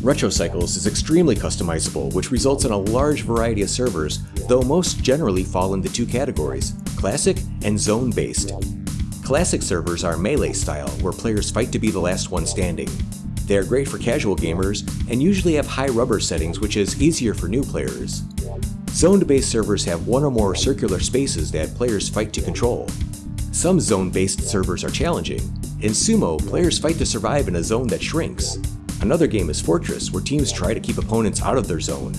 RetroCycles is extremely customizable, which results in a large variety of servers, though most generally fall into two categories, classic and zone-based. Classic servers are melee style, where players fight to be the last one standing. They are great for casual gamers, and usually have high rubber settings which is easier for new players. Zone-based servers have one or more circular spaces that players fight to control. Some zone-based servers are challenging. In Sumo, players fight to survive in a zone that shrinks. Another game is Fortress, where teams try to keep opponents out of their zone.